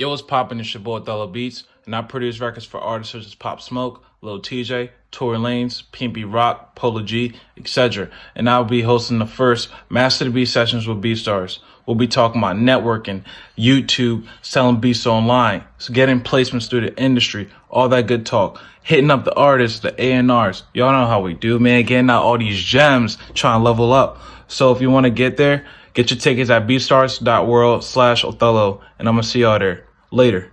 Yo, what's poppin'? It's your boy Othello Beats, and I produce records for artists such as Pop Smoke, Lil Tjay, Tory Lanez, Pimpy Rock, Polo G, etc. And I'll be hosting the first Master the Beat sessions with BeatStars. We'll be talking about networking, YouTube, selling beats online, getting placements through the industry, all that good talk. Hitting up the artists, the A&Rs. Y'all know how we do, man. Getting out all these gems, trying to level up. So if you want to get there, get your tickets at beatstars.world slash Othello, and I'm going to see y'all there. Later.